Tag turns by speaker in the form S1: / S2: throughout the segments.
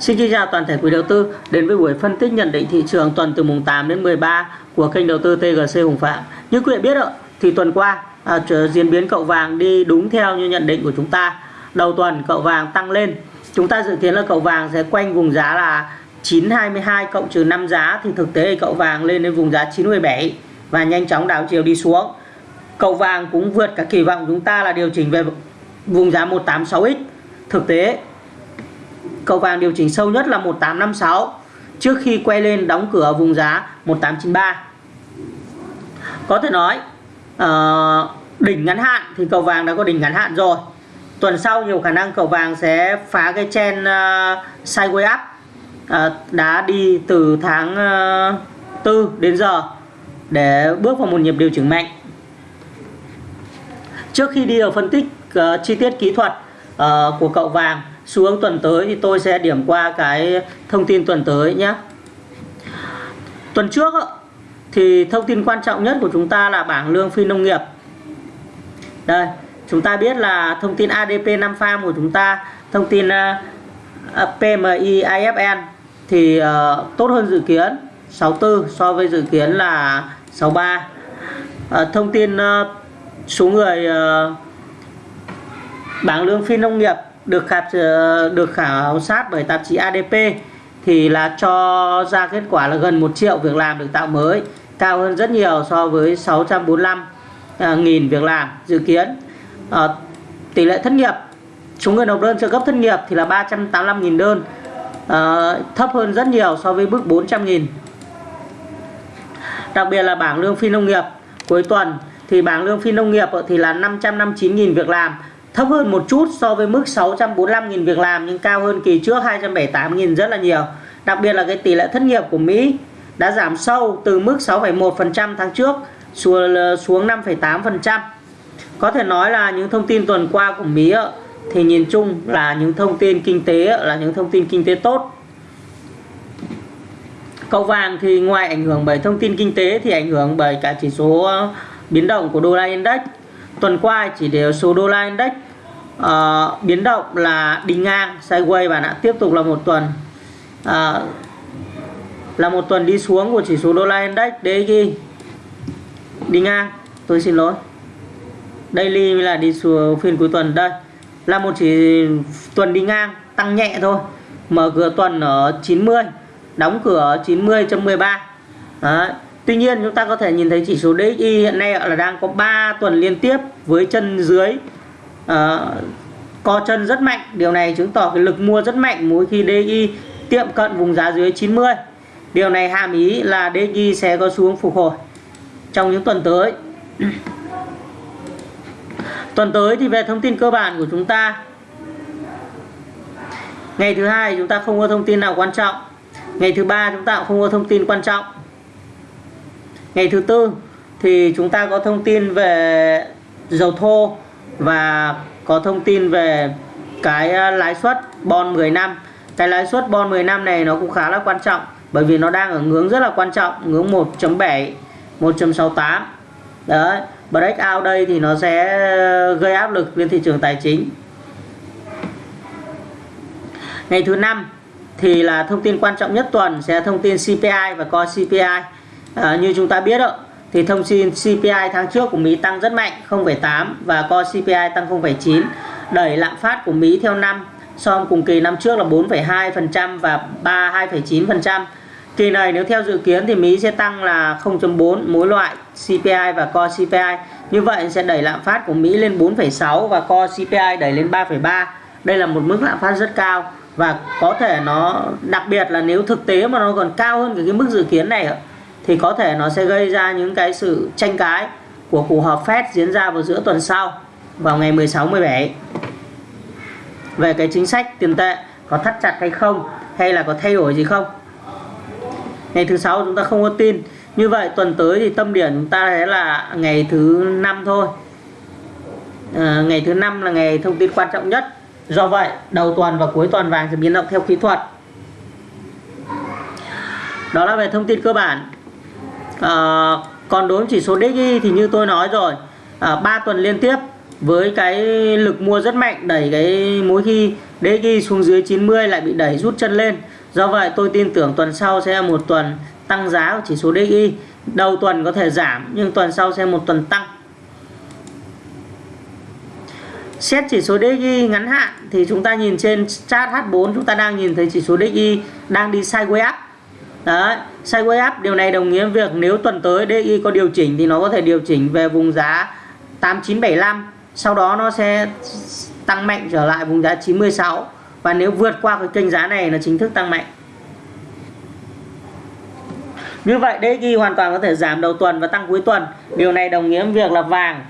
S1: Xin kính chào toàn thể quý đầu tư đến với buổi phân tích nhận định thị trường tuần từ mùng 8 đến 13 của kênh đầu tư TGC Hùng Phạm. Như quý vị biết ạ, thì tuần qua à, diễn biến cậu vàng đi đúng theo như nhận định của chúng ta. Đầu tuần cậu vàng tăng lên. Chúng ta dự kiến là cậu vàng sẽ quanh vùng giá là 922 cộng trừ 5 giá thì thực tế cậu vàng lên đến vùng giá 917 và nhanh chóng đảo chiều đi xuống. Cậu vàng cũng vượt cả kỳ vọng chúng ta là điều chỉnh về vùng giá 186x. Thực tế Cầu vàng điều chỉnh sâu nhất là 1856 trước khi quay lên đóng cửa vùng giá 1893. Có thể nói uh, đỉnh ngắn hạn thì cầu vàng đã có đỉnh ngắn hạn rồi. Tuần sau nhiều khả năng cầu vàng sẽ phá cái chen uh, ờ, sideways up ờ, uh, đã đi từ tháng uh, 4 đến giờ để bước vào một nhịp điều chỉnh mạnh. Trước khi đi vào phân tích uh, chi tiết kỹ thuật uh, của cậu vàng xu hướng tuần tới thì tôi sẽ điểm qua cái thông tin tuần tới nhé tuần trước thì thông tin quan trọng nhất của chúng ta là bảng lương phi nông nghiệp. Đây chúng ta biết là thông tin ADP 5 farm của chúng ta thông tin ờ, ờ, PMI IFN thì uh, tốt hơn dự kiến 64 so với dự kiến là 63 uh, thông tin uh, số người uh, bảng lương phi nông nghiệp được khảo ờ, được khảo sát bởi tạp chí ADP thì là cho ra kết quả là gần 1 triệu việc làm được tạo mới cao hơn rất nhiều so với 645 à, ờ, nghìn việc làm dự kiến. À, tỷ lệ thất nghiệp số người nộp đơn trợ cấp thất nghiệp thì là 385 nghìn đơn à, thấp hơn rất nhiều so với mức 400 nghìn. Đặc biệt là bảng lương phi nông nghiệp cuối tuần thì bảng lương phi nông nghiệp thì là 559 nghìn việc làm thấp hơn một chút so với mức 645.000 việc làm nhưng cao hơn kỳ trước 278.000 rất là nhiều. Đặc biệt là cái tỷ lệ thất nghiệp của Mỹ đã giảm sâu từ mức 6,1% tháng trước xuống 5,8%. Có thể nói là những thông tin tuần qua của Mỹ thì nhìn chung là những thông tin kinh tế là những thông tin kinh tế tốt. Cậu vàng thì ngoài ảnh hưởng bởi thông tin kinh tế thì ảnh hưởng bởi cả chỉ số ờ, biến động của đô la index tuần qua chỉ đều số đô la index uh, biến động là đi ngang sideways và đã tiếp tục là một tuần. Uh, là một tuần đi xuống của chỉ số đô la index DXY đi ngang tôi xin lỗi. Daily là đi xuống phiên cuối tuần. Đây là một chỉ tuần đi ngang tăng nhẹ thôi. Mở cửa tuần ở 90 đóng cửa ở 90.13 Đấy. Tuy nhiên chúng ta có thể nhìn thấy chỉ số DXY hiện nay là đang có 3 tuần liên tiếp với chân dưới uh, co chân rất mạnh. Điều này chứng tỏ cái lực mua rất mạnh mỗi khi DI tiệm cận vùng giá dưới 90. Điều này hàm ý là DI sẽ có xuống phục hồi trong những tuần tới. tuần tới thì về thông tin cơ bản của chúng ta Ngày thứ hai chúng ta không có thông tin nào quan trọng Ngày thứ ba chúng ta cũng không có thông tin quan trọng ngày thứ tư thì chúng ta có thông tin về dầu thô và có thông tin về cái ờ, lãi suất bon 10 năm. Cái lãi suất bon 10 năm này nó cũng khá là quan trọng bởi vì nó đang ở ngưỡng rất là quan trọng ngưỡng 1.7 1.68 đấy Breakout đây thì nó sẽ gây áp lực lên thị trường tài chính. Ngày thứ năm thì là thông tin quan trọng nhất tuần sẽ thông tin CPI và co CPI à, ờ, như chúng ta biết ạ thì thông tin CPI tháng trước của Mỹ tăng rất mạnh 0,8 và Core CPI tăng 0,9 đẩy lạm phát của Mỹ theo năm so với cùng kỳ năm trước là 4,2% và 32,9%. Kỳ này nếu theo dự kiến thì Mỹ sẽ tăng là 0.4 mỗi loại CPI và Core CPI. Như vậy sẽ đẩy lạm phát của Mỹ lên 4,6 và Core CPI đẩy lên 3,3. Đây là một mức lạm phát rất cao và có thể nó đặc biệt là nếu thực tế mà nó còn cao hơn cái mức dự kiến này ạ thì có thể nó sẽ gây ra những cái sự tranh cãi của cuộc họp Fed diễn ra vào giữa tuần sau vào ngày 16 17 về cái chính sách tiền tệ có thắt chặt hay không hay là có thay đổi gì không? Ngày thứ sáu chúng ta không có tin. Như vậy tuần tới thì tâm điểm chúng ta sẽ là ngày thứ năm thôi. À, ngày thứ năm là ngày thông tin quan trọng nhất. Do vậy đầu tuần và cuối tuần vàng sẽ biến động theo kỹ thuật. Đó là về thông tin cơ bản à, còn đối với chỉ số DXY thì như tôi nói rồi à, 3 tuần liên tiếp với cái lực mua rất mạnh đẩy cái mỗi khi DXY xuống dưới 90 lại bị đẩy rút chân lên. Do vậy tôi tin tưởng tuần sau sẽ là một tuần tăng giá của chỉ số DXY đầu tuần có thể giảm nhưng tuần sau sẽ một tuần tăng. Xét chỉ số DXY ngắn hạn thì chúng ta nhìn trên chart H4 chúng ta đang nhìn thấy chỉ số DXY đang đi sideways up. Đấy, sideways up điều này đồng nghĩa việc nếu tuần tới DI có điều chỉnh thì nó có thể điều chỉnh về vùng giá 8975 sau đó nó sẽ tăng mạnh trở lại vùng giá 96 và nếu vượt qua cái kênh giá này là chính thức tăng mạnh. Như vậy DXY hoàn toàn có thể giảm đầu tuần và tăng cuối tuần. Điều này đồng nghĩa với việc là vàng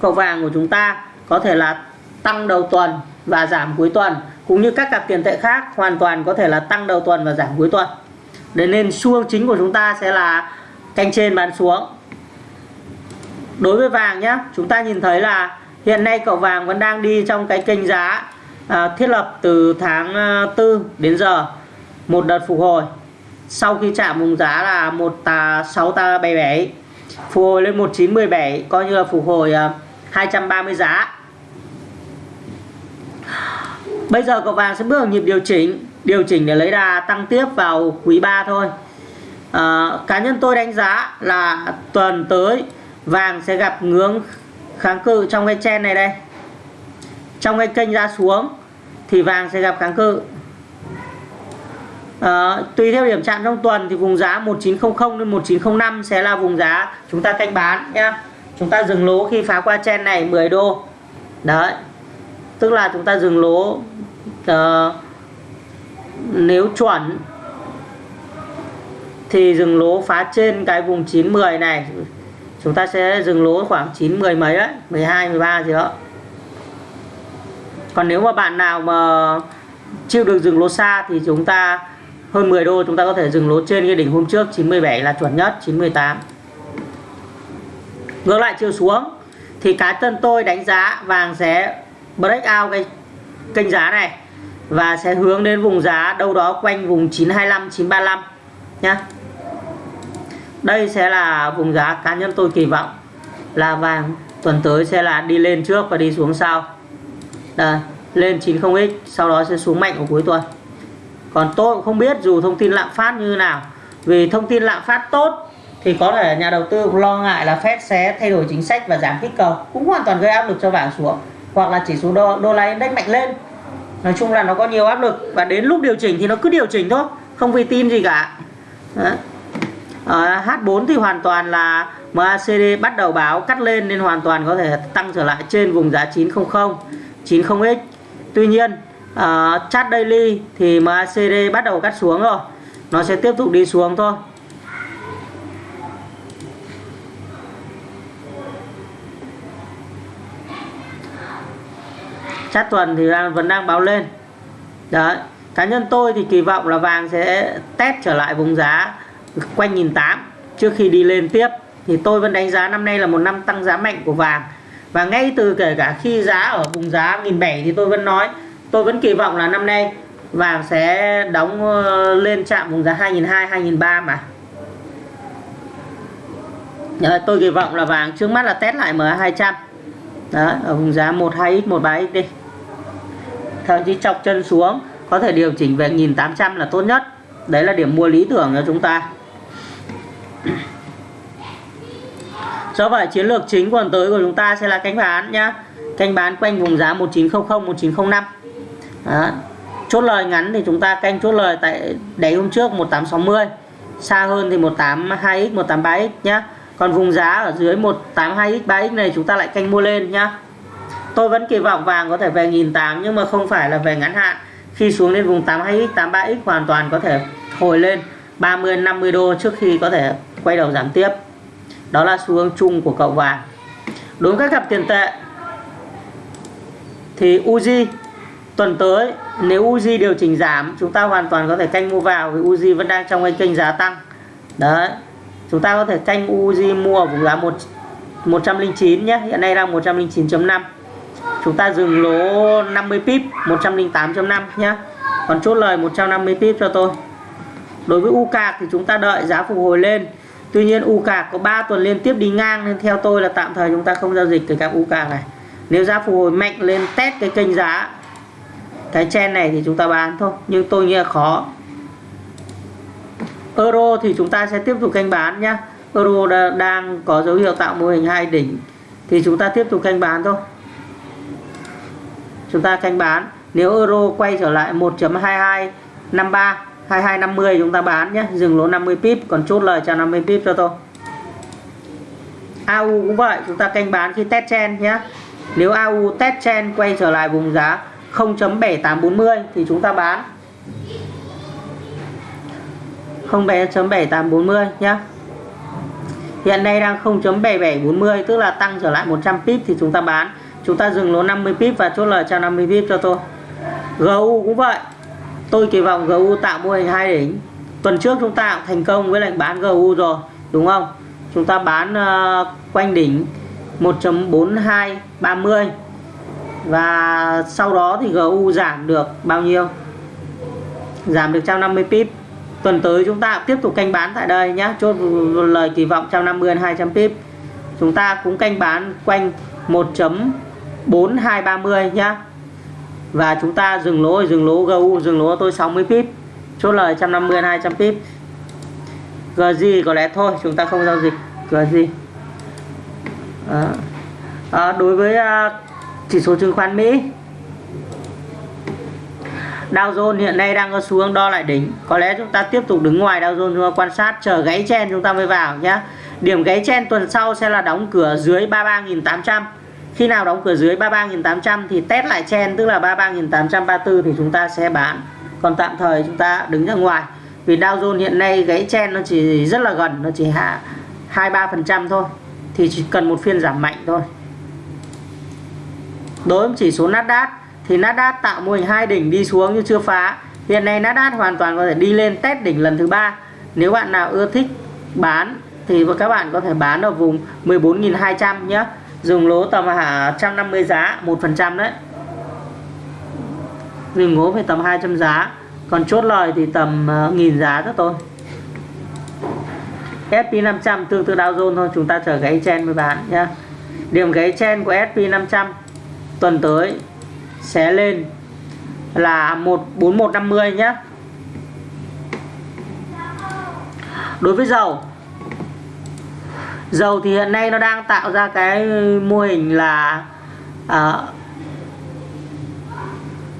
S1: cầu vàng của chúng ta có thể là tăng đầu tuần và giảm cuối tuần cũng như các cặp tiền tệ khác hoàn toàn có thể là tăng đầu tuần và giảm cuối tuần để nên xu hướng chính của chúng ta sẽ là canh trên bán xuống. Đối với vàng nhé chúng ta nhìn thấy là hiện nay cậu vàng vẫn đang đi trong cái kênh giá à, thiết lập từ tháng à, 4 đến giờ một đợt phục hồi. Sau khi chạm vùng giá là một sáu ta bảy bảy phục hồi lên 1917 coi như là phục hồi à, 230 giá. Bây giờ cậu vàng sẽ bước vào nhịp điều chỉnh điều chỉnh để lấy đà tăng tiếp vào quý 3 thôi. À, cá nhân tôi đánh giá là tuần tới vàng sẽ gặp ngưỡng kháng cự trong cái chen này đây. Trong cái kênh ra xuống thì vàng sẽ gặp kháng cự. À, tùy theo điểm chạm trong tuần thì vùng giá 1900 đến 1905 sẽ là vùng giá chúng ta canh bán nhé chúng ta dừng lỗ khi phá qua chen này 10 đô. Đấy tức là chúng ta dừng lỗ uh, nếu chuẩn, thì dừng lỗ phá trên cái vùng 910 này. Chúng ta sẽ dừng lỗ khoảng 910 mấy đấy 12 13 gì đó. Còn nếu mà bạn nào mà chịu được dừng lỗ xa thì chúng ta hơn 10 đô, chúng ta có thể dừng lỗ trên cái đỉnh hôm trước 97 là chuẩn nhất 98 ngược lại chiều xuống, thì cá nhân tôi đánh giá vàng sẽ break out cái kênh giá này và sẽ hướng đến vùng giá đâu đó quanh vùng 925 935 nhá. Đây sẽ là vùng giá cá nhân tôi kỳ vọng là vàng tuần tới sẽ là đi lên trước và đi xuống sau. Đây lên 90x sau đó sẽ xuống mạnh ở cuối tuần. Còn tôi cũng không biết dù thông tin lạm phát như nào. Vì thông tin lạm phát tốt thì có thể nhà đầu tư lo ngại là Fed sẽ thay đổi chính sách và giảm kích cầu cũng hoàn toàn gây áp lực cho vàng xuống hoặc là chỉ số đô, đô la index mạnh lên nói chung là nó có nhiều áp lực và đến lúc điều chỉnh thì nó cứ điều chỉnh thôi không vì tin gì cả. Đó. Ờ, à, H4 thì hoàn toàn là MACD bắt đầu báo cắt lên nên hoàn toàn có thể tăng trở lại trên vùng giá 900 90x tuy nhiên uh, chart daily thì MACD bắt đầu cắt xuống rồi nó sẽ tiếp tục đi xuống thôi. Sát tuần thì đang, vẫn đang báo lên. Đấy cá nhân tôi thì kỳ vọng là vàng sẽ test trở lại vùng giá quanh nghìn tám trước khi đi lên tiếp. Thì tôi vẫn đánh giá năm nay là một năm tăng giá mạnh của vàng. Và ngay từ kể cả khi giá ở vùng giá nghìn bảy thì tôi vẫn nói tôi vẫn kỳ vọng là năm nay vàng sẽ đóng ờ, lên chạm vùng giá 2002 2003 mà. Đấy, tôi kỳ vọng là vàng trước mắt là test lại MA200 Đấy, ở vùng giá 12x 13x đi thậm chí chọc chân xuống, có thể điều chỉnh về 1800 là tốt nhất. Đấy là điểm mua lý tưởng cho chúng ta. Do vậy, chiến lược chính tuần tới của chúng ta sẽ là canh bán nhá. Canh bán quanh vùng giá 1900 1905 Đó. chốt lời ngắn thì chúng ta canh chốt lời tại đáy hôm trước 1860 xa hơn thì 182x 183x nhá. Còn vùng giá ở dưới 182x 3x này chúng ta lại canh mua lên nhá tôi vẫn kỳ vọng vàng có thể về 1.800 nhưng mà không phải là về ngắn hạn. Khi xuống đến vùng 82x 83x hoàn toàn có thể hồi lên 30 50 đô trước khi có thể quay đầu giảm tiếp. Đó là xu hướng chung của cậu vàng. Đối với các cặp tiền tệ thì Uzi tuần tới nếu Uzi điều chỉnh giảm, chúng ta hoàn toàn có thể canh mua vào vì Uzi vẫn đang trong cái kênh giá tăng. Đấy, chúng ta có thể canh Uzi mua ở vùng giá 1 109 nhé, hiện nay đang 109.5 chúng ta dừng lỗ 50 pip 108.5 nhé còn chốt lời 150 pip cho tôi. Đối với u cạc thì chúng ta đợi giá phục hồi lên. Tuy nhiên u cạc có 3 tuần liên tiếp đi ngang nên theo tôi là tạm thời chúng ta không giao dịch từ các u cạc này. Nếu giá phục hồi mạnh lên test cái kênh giá, cái chen này thì chúng ta bán thôi, nhưng tôi nghĩ là khó. Euro thì chúng ta sẽ tiếp tục canh bán nhá. Euro đang có dấu hiệu tạo mô hình hai đỉnh thì chúng ta tiếp tục canh bán thôi chúng ta canh bán. Nếu euro quay trở lại 1.2253 2250 chúng ta bán nhé. Dừng lỗ 50 pip, còn chốt lời cho 50 pip cho tôi. AU cũng vậy, chúng ta canh bán khi test chen nhé. Nếu AU test chen quay trở lại vùng giá 0.7840 thì chúng ta bán. 0.7840 nhé. Hiện nay đang 0.7740 tức là tăng trở lại 100 pip thì chúng ta bán chúng ta dừng lỗ 50 pip và chốt lời cho 50 pip cho tôi. GU cũng vậy. Tôi kỳ vọng GU tạo mô hình hai đỉnh. Tuần trước chúng ta cũng thành công với lệnh bán GU rồi đúng không? Chúng ta bán uh, quanh đỉnh 1.4230 và sau đó thì GU giảm được bao nhiêu? Giảm được 150 pip. Tuần tới chúng ta tiếp tục canh bán tại đây nhé chốt lời kỳ vọng 150 200 pip. Chúng ta cũng canh bán quanh 4230 nhá. Và chúng ta dừng lỗ dừng lỗ GU dừng lỗ tôi 60 pip. Chốt lời 150 200 pip. GZ có lẽ thôi chúng ta không giao dịch. GZ à, à, đối với à, chỉ số chứng khoán Mỹ. Dow Jones hiện nay đang có xu hướng đo lại đỉnh. Có lẽ chúng ta tiếp tục đứng ngoài Dow Jones chúng ta quan sát chờ gãy chen chúng ta mới vào nhé điểm gãy chen tuần sau sẽ là đóng cửa dưới 33.800 khi nào đóng cửa dưới 33.800 thì test lại chen tức là 33.834 thì chúng ta sẽ bán. Còn tạm thời chúng ta đứng ra ngoài. Vì Dow Jones hiện nay gãy chen nó chỉ rất là gần, nó chỉ hạ 23% thôi. Thì chỉ cần một phiên giảm mạnh thôi. Đối với chỉ số Nasdaq, thì Nasdaq tạo mô hình hai đỉnh đi xuống nhưng chưa phá. Hiện nay Nasdaq hoàn toàn có thể đi lên test đỉnh lần thứ ba. Nếu bạn nào ưa thích bán thì các bạn có thể bán ở vùng 14.200 nhé dùng lỗ tầm à, hạ 150 giá 1% đấy. Dùng lỗ phải tầm 200 giá. Còn chốt lời thì tầm uh, nghìn giá cho tôi SP500 tương tự Dow Jones thôi. Chúng ta chờ gáy chen với bạn nhé điểm gáy chen của SP500 tuần tới sẽ lên là 14150 nhé đối với dầu dầu thì hiện nay nó đang tạo ra cái mô hình là à,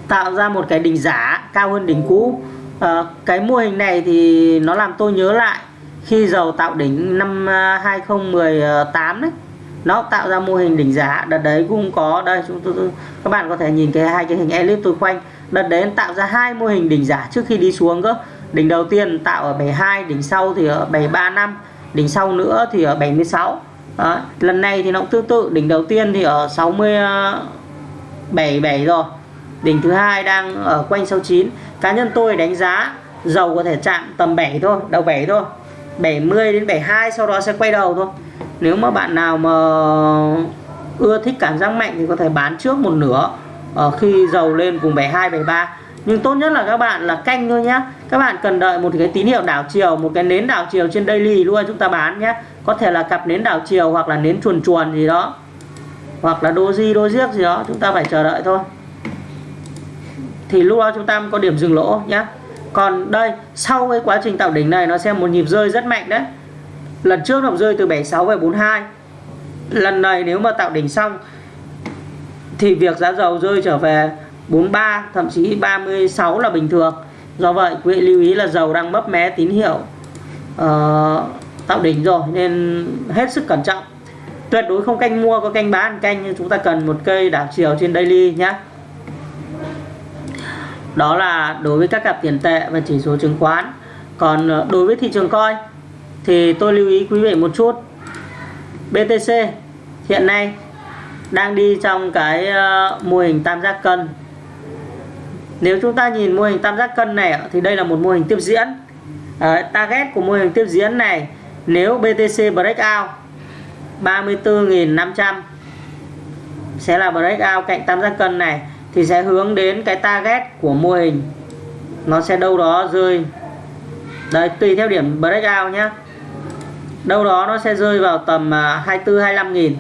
S1: tạo ra một cái đỉnh giá cao hơn đỉnh cũ. À, cái mô hình này thì nó làm tôi nhớ lại khi dầu tạo đỉnh năm à, 2018 đấy. Nó tạo ra mô hình đỉnh giá. Đợt đấy cũng có đây chúng tôi các bạn có thể nhìn cái hai cái hình elip tôi khoanh. Đợt đấy tạo ra hai mô hình đỉnh giá trước khi đi xuống cơ. Đỉnh đầu tiên tạo ở 72 đỉnh sau thì ở 735 đỉnh sau nữa thì ở 76 đó. lần này thì nó cũng tương tự. Đỉnh đầu tiên thì ở 67 rồi. Đỉnh thứ hai đang ở quanh 69 cá nhân tôi đánh giá dầu có thể chạm tầm 7 thôi, đầu 7 thôi. 70 đến 72 sau đó sẽ quay đầu thôi. Nếu mà bạn nào mà ưa thích cảm giác mạnh thì có thể bán trước một nửa ở khi dầu lên vùng 72 73 nhưng tốt nhất là các bạn là canh thôi nhé các bạn cần đợi một cái tín hiệu đảo chiều, một cái nến đảo chiều trên daily luôn chúng ta bán nhé. Có thể là cặp nến đảo chiều hoặc là nến chuồn chuồn gì đó. Hoặc là doji, dojiếc gì đó, chúng ta phải chờ đợi thôi. Thì lúc đó chúng ta có điểm dừng lỗ nhé. Còn đây, sau cái quá trình tạo đỉnh này, nó sẽ một nhịp rơi rất mạnh đấy. Lần trước nó rơi từ 76 về 42 lần này nếu mà tạo đỉnh xong, thì việc giá dầu rơi trở về 43 thậm chí 36 là bình thường do vậy quý vị lưu ý là dầu đang mấp mé tín hiệu uh, tạo đỉnh rồi nên hết sức cẩn trọng. Tuyệt đối không canh mua có canh bán canh nhưng chúng ta cần một cây đảo chiều trên daily nhé đó là đối với các cặp tiền tệ và chỉ số chứng khoán. Còn ờ, đối với thị trường coi thì tôi lưu ý quý vị một chút. BTC hiện nay đang đi trong cái ờ, mô hình tam giác cân nếu chúng ta nhìn mô hình tam giác cân này thì đây là một mô hình tiếp diễn. À, target của mô hình tiếp diễn này nếu BTC breakout 34.500 sẽ là breakout cạnh tam giác cân này thì sẽ hướng đến cái target của mô hình. Nó sẽ đâu đó rơi. Đây tùy theo điểm breakout nhé đâu đó nó sẽ rơi vào tầm à, 24 25 nghìn.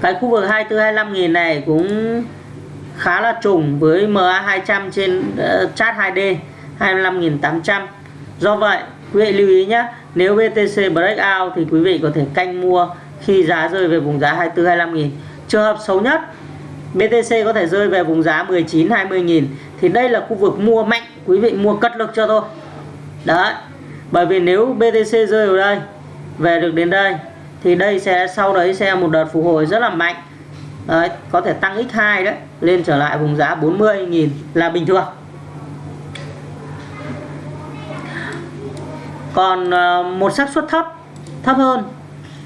S1: Cái khu vực 24 25 nghìn này cũng khá là trùng với MA 200 trên uh, chart 2D 25.800 do vậy quý vị lưu ý nhé nếu BTC breakout thì quý vị có thể canh mua khi giá rơi về vùng giá 24 25 nghìn. Trường hợp xấu nhất BTC có thể rơi về vùng giá 19 20 nghìn. Thì đây là khu vực mua mạnh quý vị mua cất lực cho tôi đấy bởi vì nếu BTC rơi vào đây về được đến đây thì đây sẽ sau đấy sẽ một đợt phục hồi rất là mạnh đấy, có thể tăng x2 đấy lên trở lại vùng giá 40.000 là bình thường. Còn ờ, một xác suất thấp thấp hơn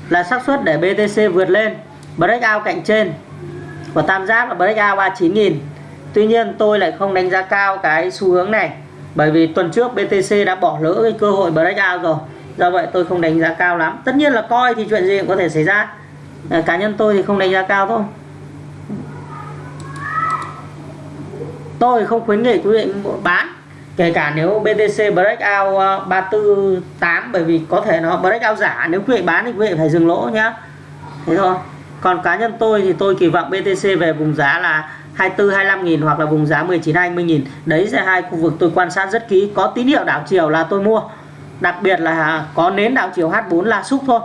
S1: là xác suất để BTC vượt lên breakout cạnh trên. Của tam giác là breakout 39.000 Tuy nhiên tôi lại không đánh giá cao cái xu hướng này bởi vì tuần trước BTC đã bỏ lỡ cái cơ hội breakout rồi. Do vậy tôi không đánh giá cao lắm. Tất nhiên là coi thì chuyện gì cũng có thể xảy ra. Ờ, cá nhân tôi thì không đánh giá cao thôi. Tôi không khuyến nghị quý vị bán, kể cả nếu BTC breakout ờ, 348 bởi vì có thể nó breakout giả. Nếu quý vị bán thì quý vị phải dừng lỗ nhá. Thế thôi. Còn cá nhân tôi thì tôi kỳ vọng BTC về vùng giá là 24 25 nghìn hoặc là vùng giá 19 20 nghìn. Đấy là hai khu vực tôi quan sát rất kỹ. Có tín hiệu đảo chiều là tôi mua. Đặc biệt là có nến đảo chiều H4 là xúc thôi.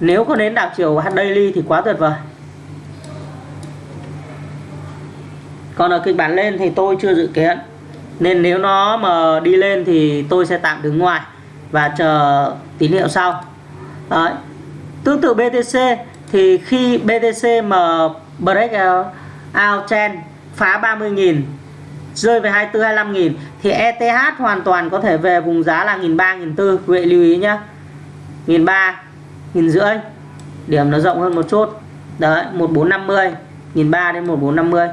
S1: Nếu có nến đảo chiều H daily thì quá tuyệt vời. Còn ở kịch bản lên thì tôi chưa dự kiến. Nên nếu nó mà đi lên thì tôi sẽ tạm đứng ngoài và chờ tín hiệu sau. Đấy. tương tự BTC thì khi BTC mà break out trend, phá 30.000 rơi về 24 25.000 thì ETH hoàn toàn có thể về vùng giá là 1.300 1.400 quý vị lưu ý nhé 1.300 1.500 điểm nó rộng hơn một chút. Đấy 1450 1.300 đến 1450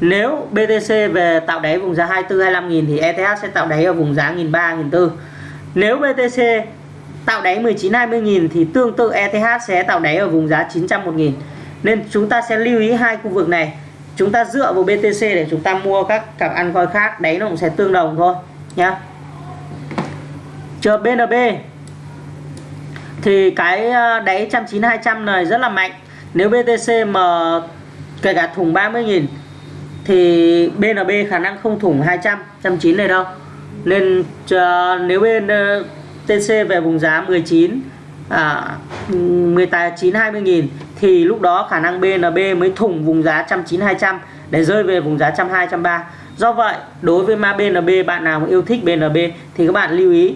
S1: nếu BTC về tạo đáy vùng giá 24 25 000 thì ETH sẽ tạo đáy ở vùng giá 1300 1400 nếu BTC tạo đáy 19 20 000 thì tương tự ETH sẽ tạo đáy ở vùng giá 900 1000 nên chúng ta sẽ lưu ý hai khu vực này. Chúng ta dựa vào BTC để chúng ta mua các cặp ăn coi khác, đáy nó cũng sẽ tương đồng thôi, nhá. Chờ BNB thì cái ờ, đáy 190 200 này rất là mạnh. Nếu BTC mà kể cả thùng 30.000 thì BNB khả năng không thủng 200 190 này đâu. Nên uh, nếu bên uh, TC về vùng giá 19 à, 19 20 nghìn thì lúc đó khả năng BNB mới thủng vùng giá 190 200 để rơi về vùng giá 120 130 do vậy đối với mã BNB bạn nào yêu thích BNB thì các bạn lưu ý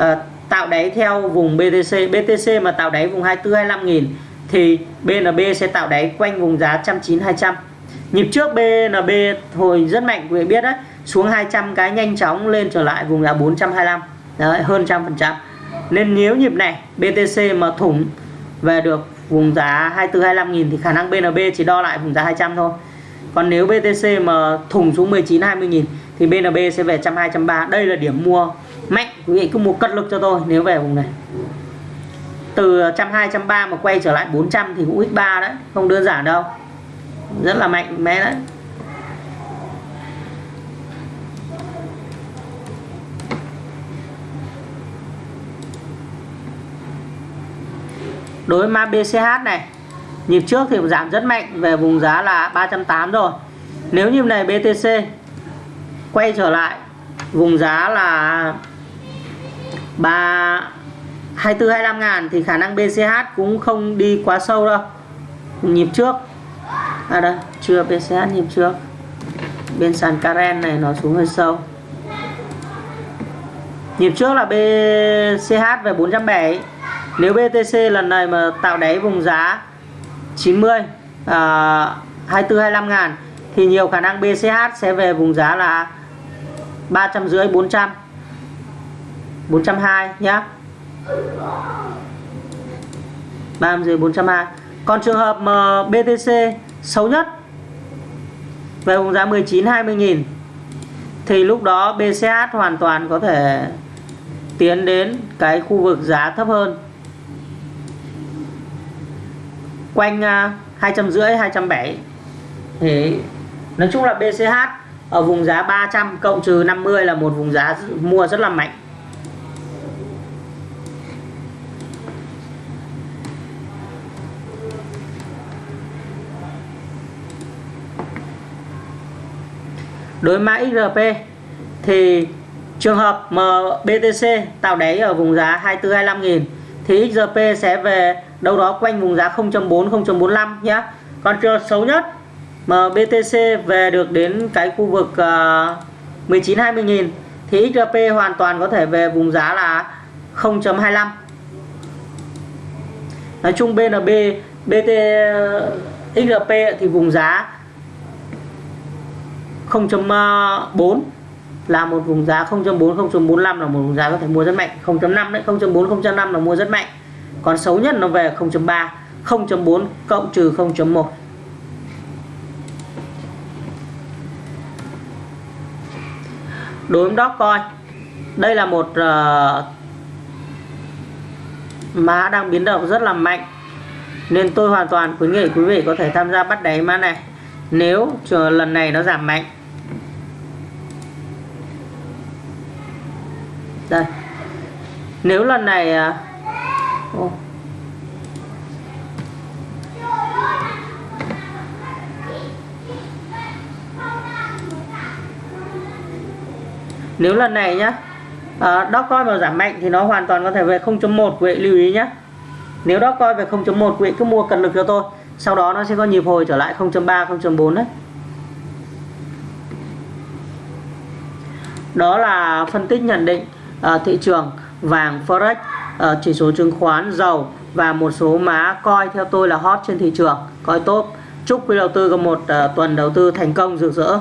S1: uh, tạo đáy theo vùng BTC BTC mà tạo đáy vùng 24 25 nghìn thì BNB sẽ tạo đáy quanh vùng giá 190 200 nhịp trước BNB hồi rất mạnh, quý vị biết đấy. Xuống 200 cái nhanh chóng lên trở lại vùng giá 425 đấy, hơn trăm phần trăm. Nên nếu nhịp này BTC mà thủng về được vùng giá 24 25 nghìn thì khả năng BNB chỉ đo lại vùng giá 200 thôi. Còn nếu BTC mà thủng xuống 19 20 nghìn thì BNB sẽ về 120 130 đây là điểm mua mạnh, quý vị cứ mua cất lực cho tôi nếu về vùng này. Từ 120 130 mà quay trở lại 400 thì cũng x3 đấy, không đơn giản đâu rất là mạnh mẽ đấy. Đối với ma BCH này, nhịp trước thì giảm rất mạnh, về vùng giá là 380 rồi. Nếu như này BTC quay trở lại, vùng giá là 3 24 25 ngàn thì khả năng BCH cũng không đi quá sâu đâu. Nhịp trước à đây chưa PCH nhịp trước. Bên sàn Karen này nó xuống hơi sâu. Nhịp trước là BCH về 470 nếu BTC lần này mà tạo đáy vùng giá 90 à, 24 25 ngàn thì nhiều khả năng BCH sẽ về vùng giá là 350 400 420 nhá. 350 420 còn trường hợp mà BTC xấu nhất. Về vùng giá 19 20 nghìn. Thì lúc đó BCH hoàn toàn có thể tiến đến cái khu vực giá thấp hơn. Quanh à, hai trăm rưỡi, hai trăm bảy. Thì nói chung là BCH ở vùng giá 300 cộng trừ 50 là một vùng giá mua rất là mạnh. Đối mã XRP thì trường hợp mà BTC tạo đáy ở vùng giá 24 25 nghìn thì XRP sẽ về đâu đó quanh vùng giá 0.4 0.45 nhé còn trường xấu nhất mà BTC về được đến cái khu vực uh, 19 20 nghìn thì XRP hoàn toàn có thể về vùng giá là 0.25 nói chung BNB BT XRP ờ, thì vùng giá 0.4 là một vùng giá 0.4 0.45 là một vùng giá có thể mua rất mạnh. 0.5 đấy 0.4 0.5 là mua rất mạnh. Còn xấu nhất nó về 0.3 0.4 cộng trừ 0.1 đối với Dogecoin đây là một uh, mã đang biến động rất là mạnh. Nên tôi hoàn toàn khuyến nghị quý vị có thể tham gia bắt đáy mã này. Nếu chờ lần này nó giảm mạnh đây. Nếu lần này oh. nếu lần này nhá à, coi mà giảm mạnh thì nó hoàn toàn có thể về 0.1 quý vị lưu ý nhé nếu đó coi về 0.1 quý vị cứ mua cần lực cho tôi sau đó nó sẽ có nhịp hồi trở lại 0.3 0.4 đấy. Đó là phân tích nhận định. Ờ, thị trường vàng forex ờ, chỉ số chứng khoán, dầu và một số má coi theo tôi là hot trên thị trường, coi tốt chúc quý đầu tư có một ờ, tuần đầu tư thành công rực rỡ.